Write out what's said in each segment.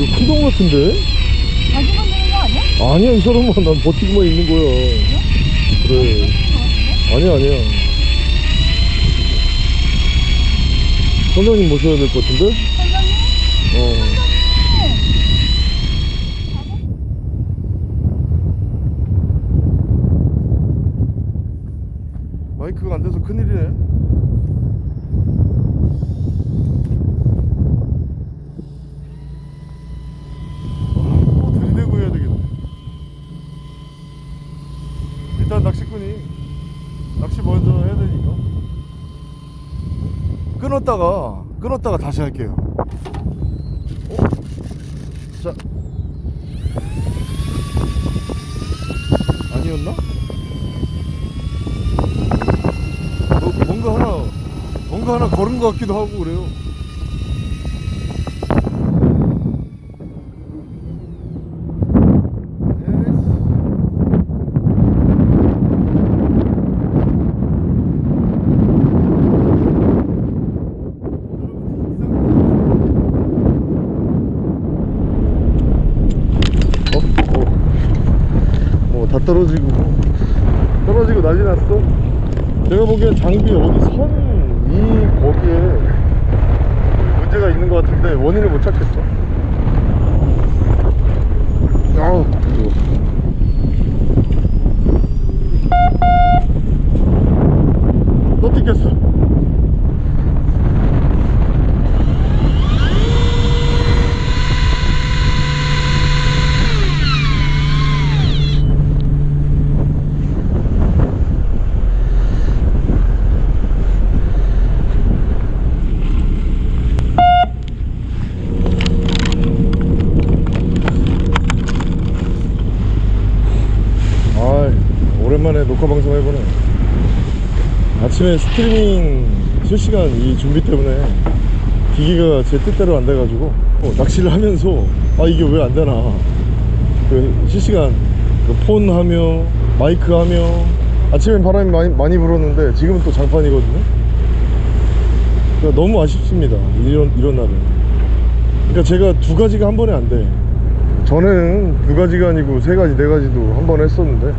이거 큰동 같은데? 자기 만드는 거 아니야? 아니야 이 사람은 난 버티고만 있는 거야 그래 아니야 아니야 선장님 모셔야 될 것 같은데? 선장님? 어 마이크가 안 돼서 큰일이네 와, 또 들이대고 해야 되겠네 일단 낚시꾼이 낚시 먼저 해야 되니까 끊었다가 끊었다가 다시 할게요 어? 자 아니었나? 뭐, 뭔가 하나 뭔가 하나 걸은 것 같기도 하고 그래요 어? 어. 어, 다 떨어지고 떨어지고 난리 났어. 제가 보기엔 장비 어디 선이 거기에 문제가 있는 것 같은데 원인을 못 찾겠어 아우 무서워. 또 뜯겼어 아 오랜만에 녹화 방송 해보네 아침에 스트리밍 실시간 이 준비 때문에 기기가 제 뜻대로 안 돼가지고 어, 낚시를 하면서 아 이게 왜 안 되나. 그 실시간 그 폰 하며 마이크 하며. 아침엔 바람이 많이, 많이 불었는데 지금은 또 장판이거든요. 그러니까 너무 아쉽습니다 이런, 이런 날은. 그러니까 제가 두 가지가 한 번에 안돼. 전에는 두 가지가 아니고 세 가지 네 가지도 한 번에 했었는데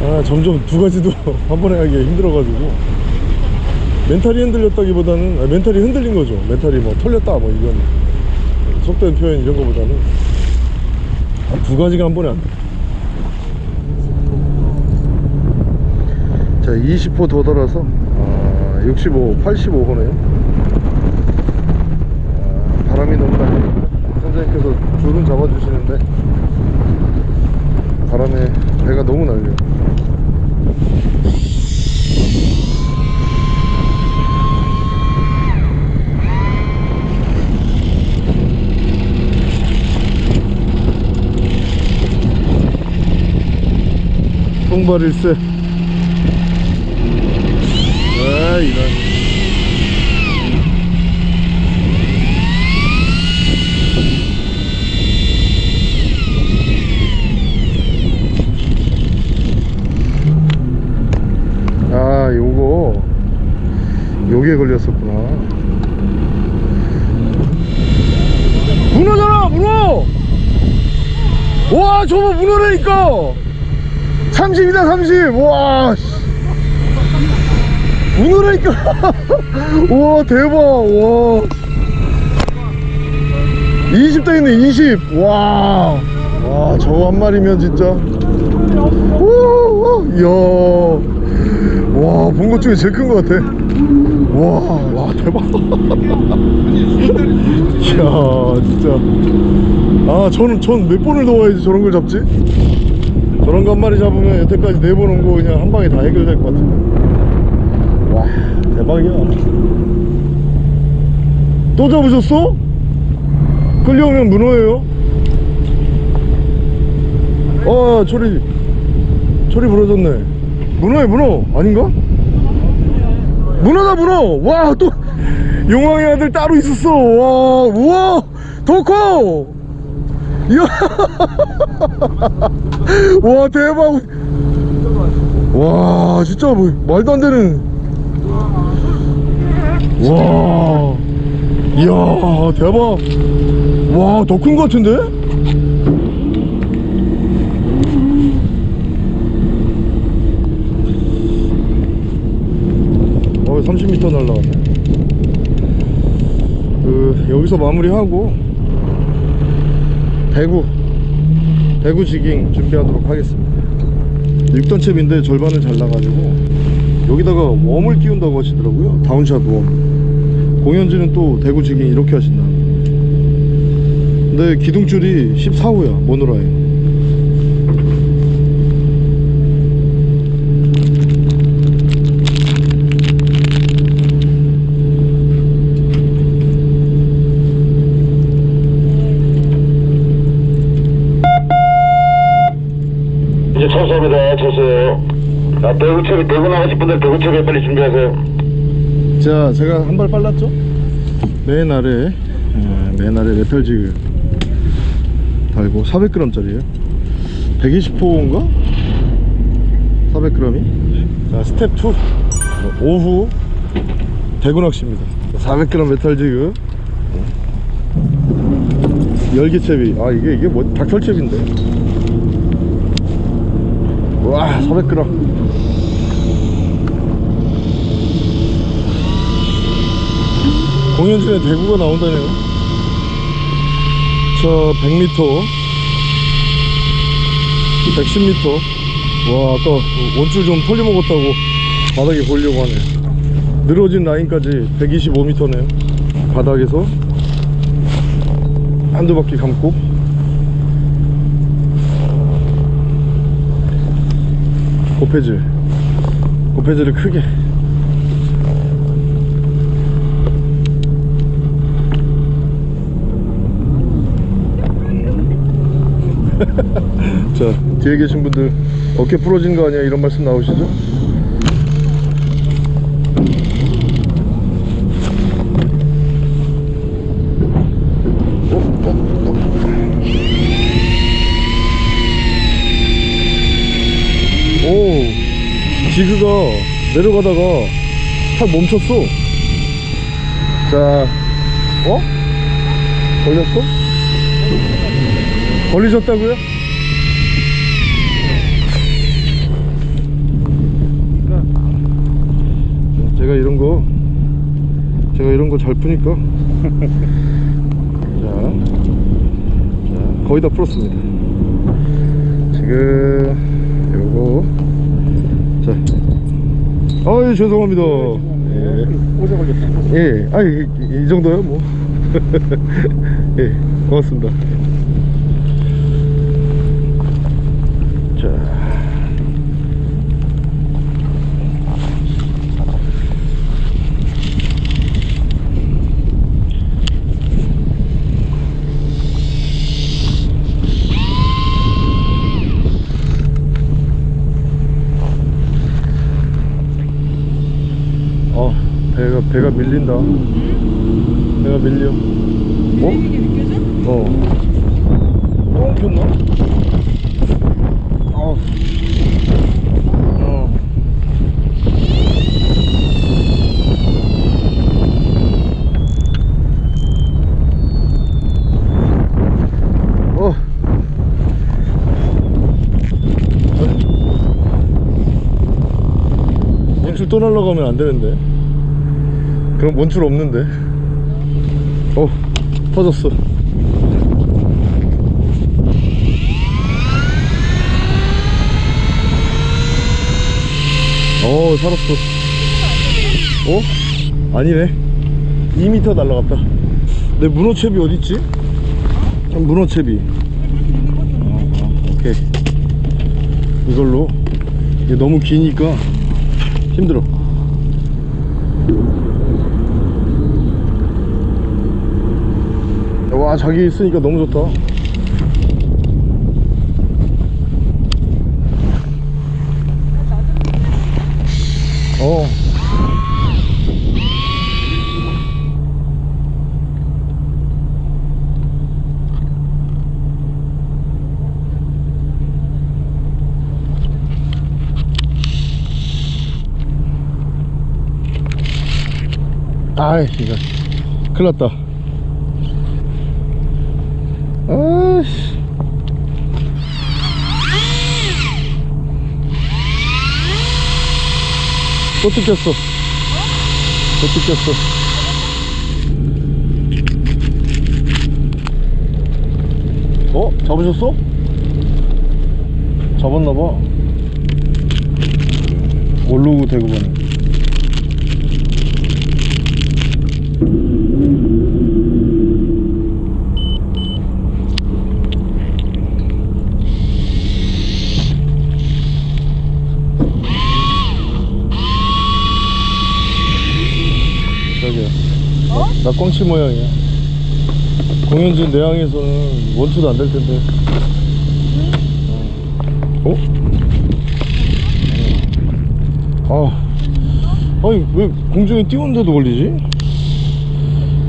아 점점 두 가지도 한 번에 하기 힘들어가지고. 멘탈이 흔들렸다기보다는 아, 멘탈이 흔들린 거죠. 멘탈이 뭐 털렸다 뭐 이건 속된 표현 이런 거보다는. 아, 두 가지가 한 번에 안돼. 자 20호 더 달아서 아, 65 85호네요. 아, 바람이 너무 나니까 선생님께서 줄은 잡아주시는데 바람에 배가 너무 날려 통발일세 아 이런. 아 요거. 요게 걸렸었구나. 문어잖아 문어! 와 저거 문어라니까 30이다 30와 문어라니까. 와 대박. 와. 20대 있네 20 와, 와 저거 한 마리면 진짜. 오, 이야. 와본 것 중에 제일 큰 것 같아. 와, 와 대박. 이야 진짜. 아 저는 전 몇 번을 더 와야지 저런 걸 잡지 저런 거 한 마리 잡으면 여태까지 네번 온 거 그냥 한 방에 다 해결될 것 같은데. 와 대박이야. 또 잡으셨어? 끌려오면 문어예요? 어 초리 초리 부러졌네. 문어야 문어 아닌가? 문어다 문어! 와 또 용왕의 아들 따로 있었어. 와 우와 더커 이야. 와 대박. 와 진짜 뭐 말도 안 되는. 와. 이야 대박. 와, 더큰거 같은데? 어, 30m 날라갔네. 그, 여기서 마무리하고, 대구, 대구 jigging 준비하도록 하겠습니다. 6단 채비인데 절반을 잘라가지고, 여기다가 worm을 끼운다고 하시더라고요. down shot worm. 공현진은 또 대구 jigging 이렇게 하신다. 근데 기둥줄이 14호야 mono line 이제 철수합니다. 철수. 아, 대구채비 대구 나가실 분들 대구채비 빨리 준비하세요. 자 제가 한 발 빨랐죠? 맨 아래 어, 맨 아래 metal jig 달고 400g 짜리에요. 120호인가? 400g이? 자 스텝 2 어, 오후 대구 낚시입니다. 400g metal jig. 열기채비. 아 이게 이게 뭐 닭털채비인데 와 400g 공연진에 대구가 나온다네요. 자 100m 110m 와 아까 그 원줄 좀 털려먹었다고 바닥에 보려고 하네. 늘어진 라인까지 125m네요. 바닥에서. 한두 바퀴 감고 고패질. 고패질을 크게. 자 뒤에 계신 분들 어깨 부러진 거 아니야? 이런 말씀 나오시죠? 어, 어, 어. 오 지그가 내려가다가 탁 멈췄어 자 어? 걸렸어? 걸리셨다고요? 제가 이런 거 제가 이런 거 잘 푸니까 자, 자 거의 다 풀었습니다 지금 요거 자 아유 죄송합니다 오래 걸렸다. 예, 아니 이, 이 정도요 뭐. 예, 고맙습니다. 자, 어, 배가 배가 밀린다. 배가 밀려. 어? 밀리는 게 느껴져? 어. 또 엉켰나? 어. 어. 어. 원줄 또 날라가면 안 되는데. 그럼 원줄 없는데. 어, 터졌어. 어, 살았어. 어? 아니네. 2m 날라갔다. 내 문어채비 어딨지? 참, 문어채비. 어, 어, 오케이. 이걸로. 이게 너무 기니까 힘들어. 와 자기 있으니까 너무 좋다. 어. 아이 이거 큰일 났다 또 뜯겼어. 또 뜯겼어. 어? 잡으셨어? 잡았나봐. 올로그 대구반에. 어? 나 꽝치 모양이야. 공연진 내항에서는 원투도 안 될 텐데. 어? 아, 아니 왜 공중에 띄우는데도 걸리지?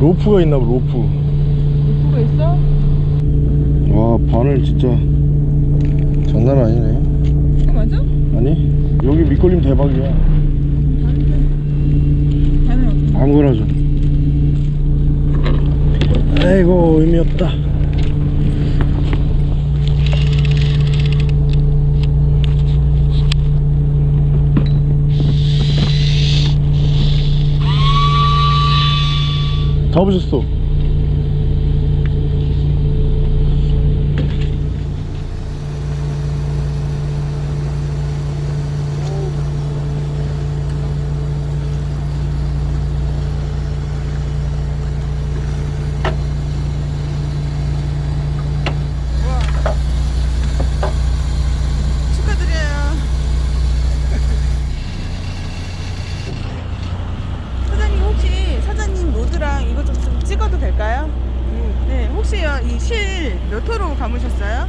로프가 있나 봐 로프. 누가 있어? 와 바늘 진짜 장난 아니네. 이거 맞아? 아니 여기 밑걸림 대박이야. 아무거나 줘. 아이고 의미 없다. 잡으셨어. 축하드려요. 사장님 혹시 사장님 로드랑 이거 좀, 좀 찍어도 될까요? 네, 혹시 이 실 몇 호로 감으셨어요?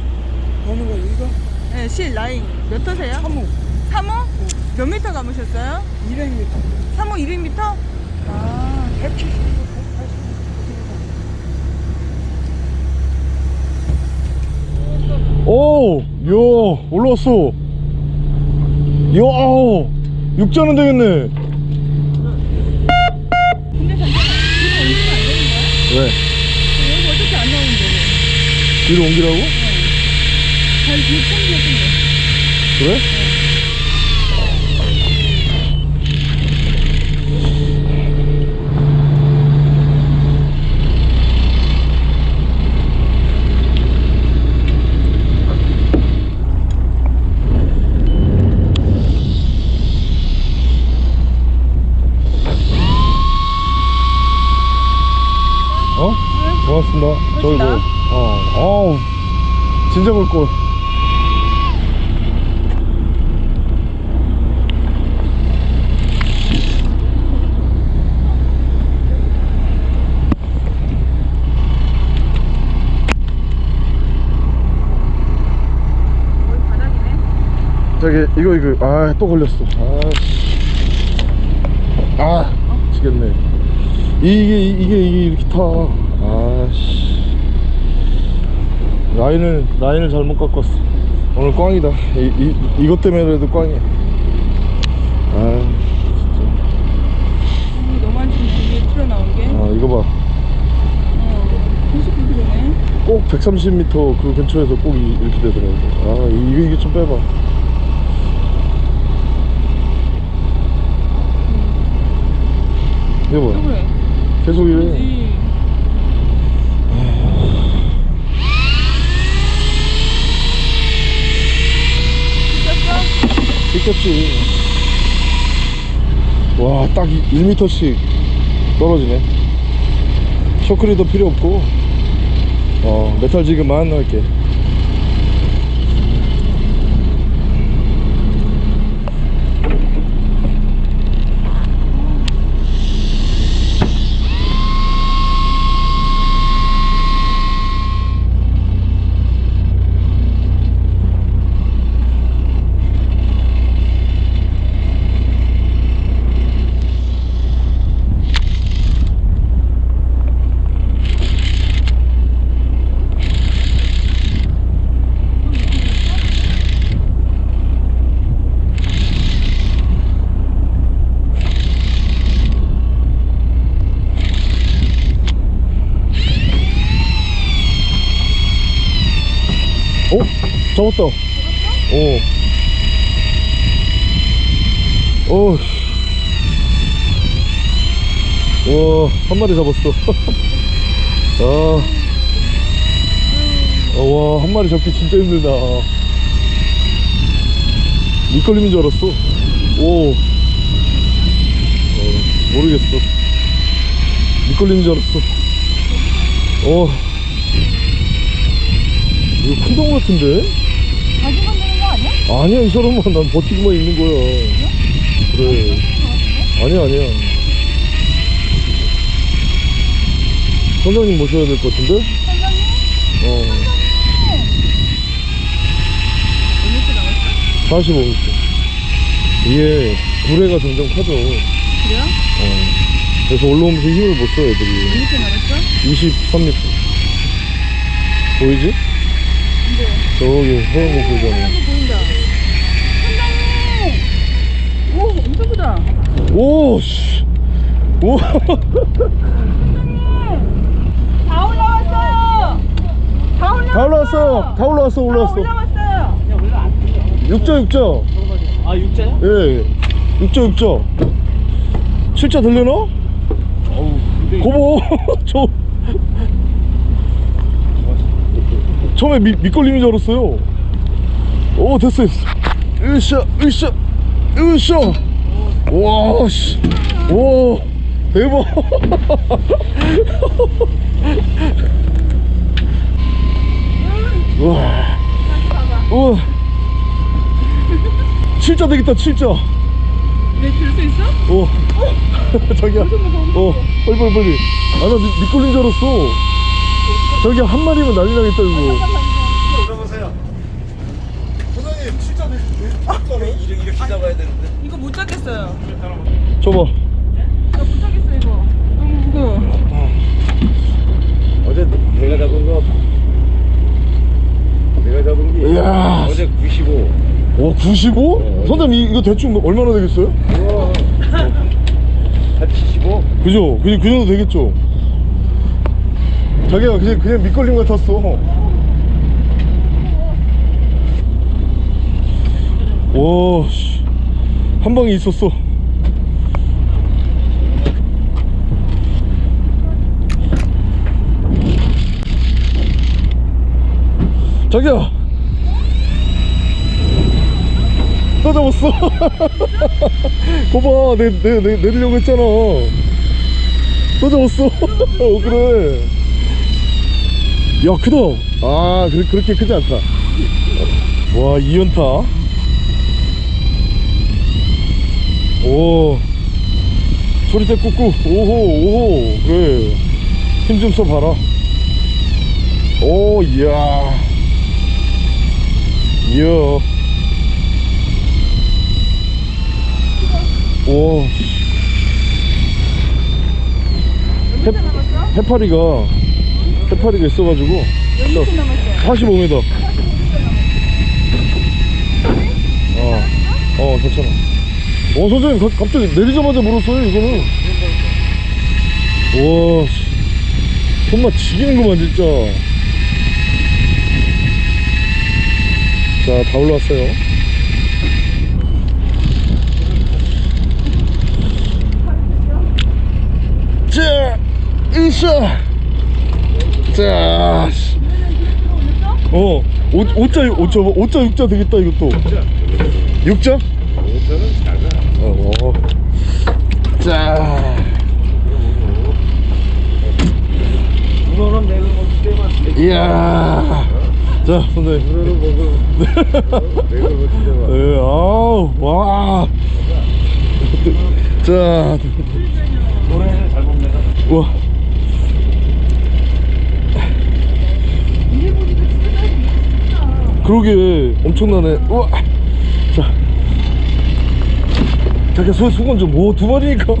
어느 거 이거? 네, 실 라인 몇 호세요? 3호 3호? 몇 미터 감으셨어요? 200m 3호 200m? 아, 170 오, 야, 올라왔어. 야, 아우, 육자는 되겠네. 근데 잠깐만 이거 옮기면 안 되는 거야? 왜? 여기 어떻게 안 나오는데? 뒤로 옮기라고? 잘 뒤에 챙겨준대. 그래? 고맙습니다. 저기 뭐, 어, 어우, 진짜 볼 거. 거의 바닥이네. 저기 이거 이거 아 또 걸렸어 아씨 아 미치겠네 이게 이게 이게 이렇게 타 아씨. 라인을 라인을 잘못 깎았어. 오늘 꽝이다. 이, 이 이것 때문에라도 꽝이야. 아 진짜. 음, 너만 좀 뒤에 튀어나온 게. 아 이거 어, 99kg네. 봐꼭 130m 그 근처에서 꼭 이, 이렇게 되더라고. 아 이거 이게 좀 빼봐. 이거 또봐 그래. 계속 이래 뜯겼어? 뜯겼지 와 딱 1m씩 떨어지네. 쇼크리도 필요 없고. 어 메탈 지금만 넣을게 잡았다. 어. 어. 와, 한 마리 잡았어. 아. 어, 와, 한 마리 잡기 진짜 힘들다. 밑걸림인 줄 알았어. 오. 어, 모르겠어. 밑걸림인 줄 알았어. 어. 이거 큰 동 같은데? 아니야? 이 사람은 난 버티고만 있는 거야. 그래. 아니야, 아니야. 선장님 모셔야 될 것 같은데? 선장님? 어. 몇 미터 남았어? 45m. 이게 구레가 점점 커져. 그래요? 어. 그래서 올라오면서 힘을 못 써, 애들이. 몇 미터 남았어? 23m. 보이지? 근데 저기 하얀 거 보이잖아. 크다. 오, 씨. 오. 다 올라왔어요! 다 올라왔어요! 다 올라왔어. 다 올라왔어, 다 올라왔어. 올라왔어요! 육자, 육자. 아 육자야? 예. 육자, 육자. 실자 들려나? 어우 근데 고보. 저. 처음에 미, 밑걸림인 줄 알았어요. 오, 됐어, 됐어. 으쌰, 으쌰, 으쌰. 와, 씨. 오, 대박. 우와. 우와. 칠자 되겠다, 칠자. 네, 들수 있어? 어. 자기야. 어, 빨리, 빨리, 빨리. 아, 나 밑, 밑걸린 줄 알았어. 저기 한 마리면 난리 나겠다, 이거. 들어보세요. 사장님, 칠자 되, 이렇게 이렇게 잡아야 되는데. 이거 못 잡겠어요. 줘봐. 나못 잡겠어, 이거. 너무 무거워. 어제 내가 잡은 거 내가 잡은 게 이야. 어제 95. 오, 95? 선생님, 이- 이거 대충 얼마나 되겠어요? 우와. 한 75. 그죠? 그, 그 정도 되겠죠? 자기가 그냥, 그냥 밑걸림 같았어. 와, 씨. 한 방에 있었어. 자기야! 또 잡았어. 거봐, 내, 내, 내, 내리려고 했잖아. 또 잡았어. 어, 그래. 야, 크다. 아, 그, 그렇게 크지 않다. 와, 2연타. 오. 소리대 꾹꾹. 오호, 오호. 그래. 힘 좀 써봐라. 오, 이야. 이야. 오. 해, 해파리가 해파리가 있어가지고 몇 미터 남았어? 45m. 어, 어, 괜찮아. 어, 선생님, 가- 갑자기 내리자마자 물었어요, 이거는. 와, 씨. 손맛 지기는구만, 진짜. 자, 다 올라왔어요. 자, 으쌰. 자, 씨. 어, 오, 오자, 오자, 오자, 육자 되겠다, 이것도. 육자? 저는 작아. 어, 어. 자, 이야. 자, 선생님. 문어는 먹을 내가 때만. 네, 아우, 와. 자, 노래는 잘 내가. 와. 그러게 엄청나네. 우와. 자, 자기 수 수건 좀. 오, 두 마리니까.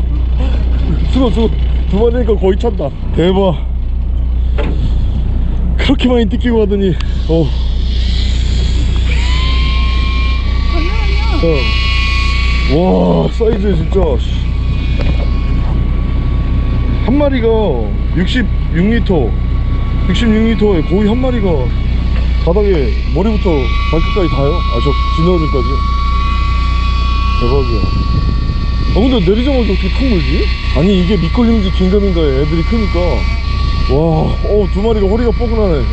수건 수건 두 마리니까 거의 찬다. 대박. 그렇게 많이 뜯기고 하더니, 어. 어. 와, 사이즈 진짜. 씨. 한 마리가 66리터, 66리터에 거의 한 마리가 바닥에 머리부터 발끝까지 닿아요 아 저 진어들까지 대박이야 아 근데 내리자마자 어떻게 탁 물지? 아니 이게 밑걸림인지 긴가민가에 애들이 크니까 와어두 마리가 허리가 뻐근하네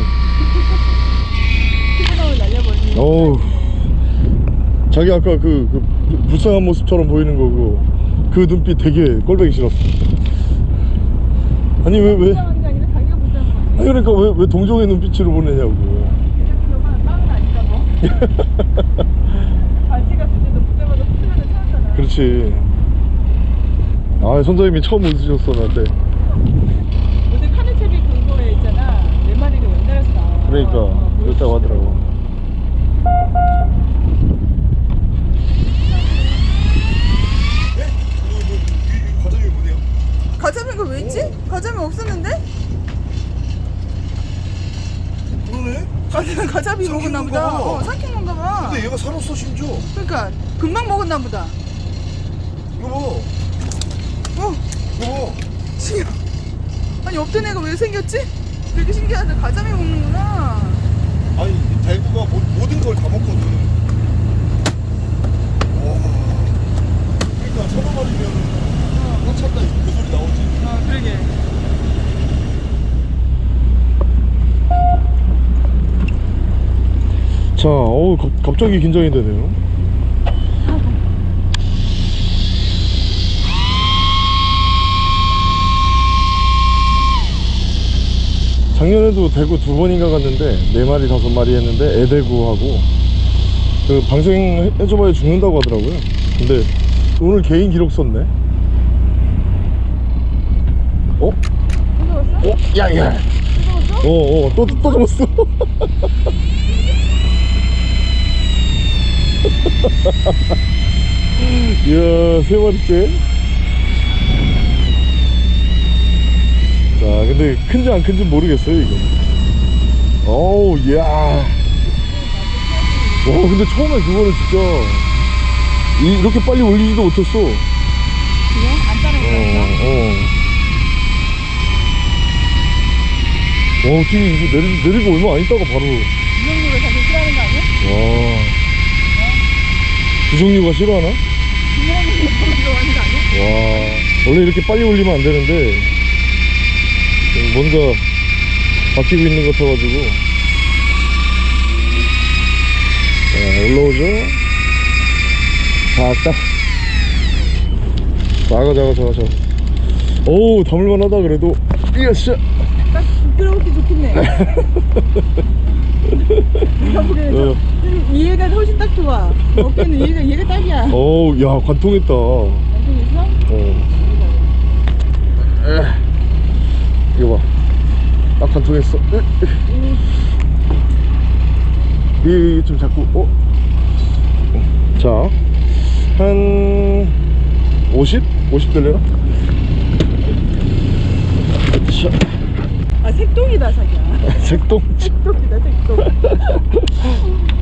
피부나올 날려버리는. 어우. 자기 아까 그, 그 불쌍한 모습처럼 보이는 거고 그 눈빛 되게 꼴보기 싫었어. 아니 왜 왜? 아니 그러니까 왜, 왜 동정의 눈빛으로 보내냐고. 뭐. 그렇지. 아 선장님이 처음 웃으셨어 나한테. 요새 카네체비 그거에 있잖아. 네 마리를 연달아서 나와. 그러니까. 어, 그렇다고 하더라고 과정이 뭐네요? 가자미가 왜 있지? 가자미 없었는데? 그러네 가자미, 가자미 삼킨 먹었나 보다. 봐. 어, 삼킨 건가 봐. 근데 얘가 살았어 심지어 그러니까 금방 먹었나 보다. 이거 봐 어, 이거 봐 신기해. 아니 없던 애가 왜 생겼지? 되게 신기하다. 가자미 먹는구나. 아니 대구가 모, 모든 걸 다 먹거든 와 그러니까 서너 마리면 꽉 찼다 그 소리 나오지 어, 그러게. 자 어우 갑- 갑자기 긴장이 되네요 작년에도 대구 두 번인가 갔는데 네 마리 다섯 마리 했는데 애대구하고 그 방생 해줘봐야 죽는다고 하더라고요 근데 오늘 개인 기록 썼네 어? 어? 야야 무서웠어? 어어 또, 또 잡았어 이야 세 마리째 자 근데 큰지 안 큰지 모르겠어요 이거 어우 이야 와 근데 처음에 그거는 진짜 이, 이렇게 빨리 올리지도 못했어 그래? 안 따라했어? 어, 어. 와, 어떻게 이거 내리, 내리고 얼마 안 있다가 바로. 이형님을 자기 싫어하는 거 아니야? 와. 부정류가 싫어하나? 와. 원래 이렇게 빨리 올리면 안 되는데, 뭔가 바뀌고 있는 것 같아가지고. 자, 올라오죠? 작다. 작아, 작아, 작아, 작아. 오우, 담을만 하다, 그래도. 이야씨. 딱 부끄러웠기 좋겠네. 어. 좀 이해가 훨씬 딱 좋아. 어깨는 이해가, 이해가 딱이야. 어우, 야, 관통했다. 있어? 어. 에. 이거 봐. 딱 관통했어. 이좀 자꾸, 어? 자, 한 50? 50 될래나? 자, 아, 색동이다, 자기야. 색동. 색동이다, 색동.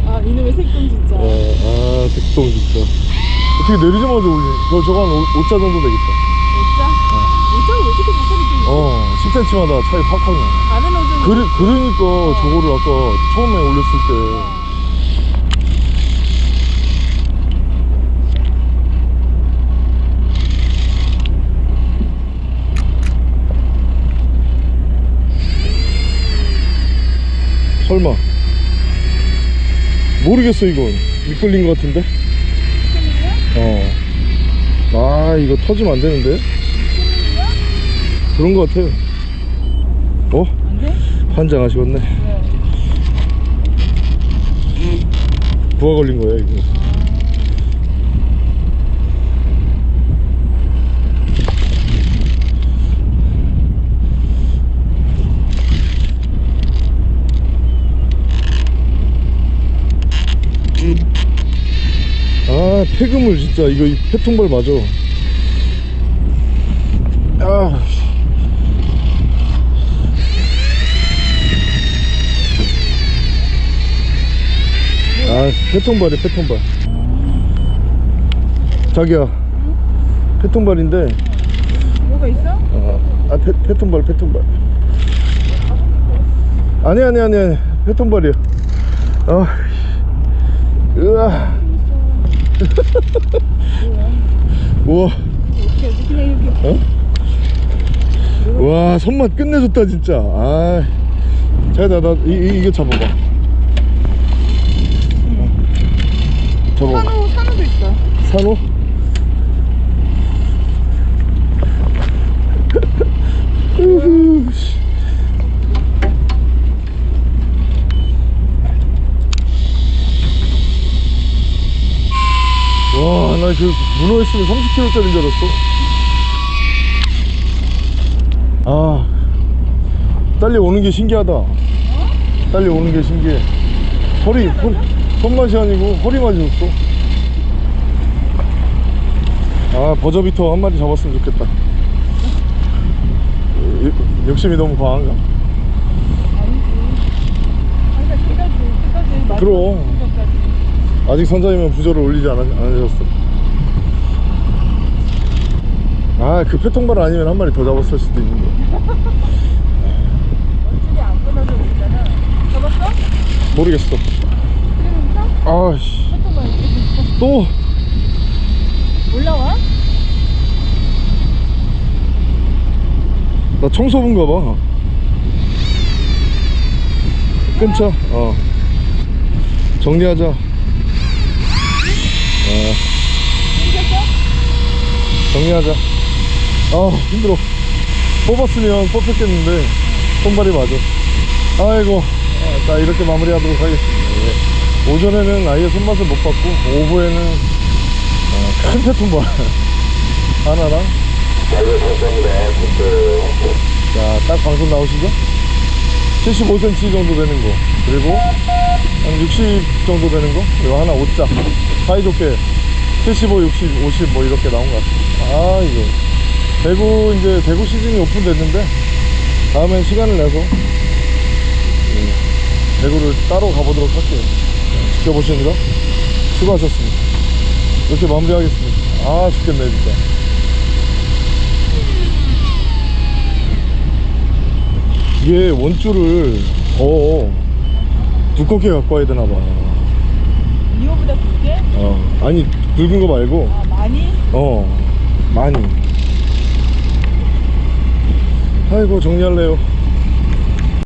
아, 이놈의 색동 진짜. 어, 아, 색동 진짜. 어떻게 내리자마자 올리 저, 저거 한 5 자 정도 되겠다. 오짜? 오짜가 왜 이렇게 자살이 좀 있어? 어, 10cm마다 차이 팍팍 나. 다른 옷은. 그래, 그러니까 저거를 아까 처음에 올렸을 때 설마. 모르겠어 이건. 미끌린 것 같은데? 어아 이거 터지면 안 되는데? 그런 것 같아 어? 안 돼? 환장 하시겠네. 왜? 부하 걸린 거야 이거 아 폐그물 진짜 이거 이 폐통발 맞아. 아 씨. 아 폐통발이 폐통발. 자기야. 폐통발인데. 뭐가 있어? 어, 아 폐, 폐통발 폐통발. 아니 아니 아니 아니. 폐통발이야. 아, 으아. 우와. 어? 와, 손맛 끝내줬다, 진짜. 아. 자, 나, 나, 이, 이, 이거 잡아봐. 어. 잡아봐. 산호 산호도 있어. 산호? 우후, 씨. 와, 나 그 문어 있으면 30kg짜리인 줄 알았어. 아, 딸리 오는 게 신기하다. 딸리 오는 게 신기해. 허리, 허리, 손맛이 아니고 허리만 줬어. 아 버저비터 한 마리 잡았으면 좋겠다 여- 욕심이 너무 과한가? 그럼 아직 선장이면 부저를 올리지 않, 않으셨어 아 그 패통발 아니면 한 마리 더 잡았을 수도 있는데 안 끊어져 있잖아. 잡았어? 모르겠어 아씨 또 올라와? 나 청소부인가 봐. 끊자. 어. 정리하자. 어. 정리하자. 아, 힘들어. 뽑았으면 뽑혔겠는데, 손발이 맞아. 아이고. 아, 자, 이렇게 마무리하도록 하겠습니다. 예. 오전에는 아예 손맛을 못 봤고, 오후에는 어, 큰 패통발 하나랑 아이고, 감사합니다. 됐어요. 자, 딱 방송 나오시죠? 75cm 정도 되는 거. 그리고 한 60 정도 되는 거. 그리고 하나 5자. 사이좋게 75, 60, 50 뭐 이렇게 나온 것 같습니다. 아, 이거. 대구, 이제 대구 시즌이 오픈됐는데, 다음엔 시간을 내서, 예, 대구를 따로 가보도록 할게요. 자, 지켜보시느라 수고하셨습니다. 이렇게 마무리하겠습니다. 아, 죽겠네, 진짜. 이게 원줄을 더 두껍게 갖고 와야 되나 봐. 이거보다 굵게? 어. 아니 굵은 거 말고 아 많이? 어 많이. 아이고 정리할래요.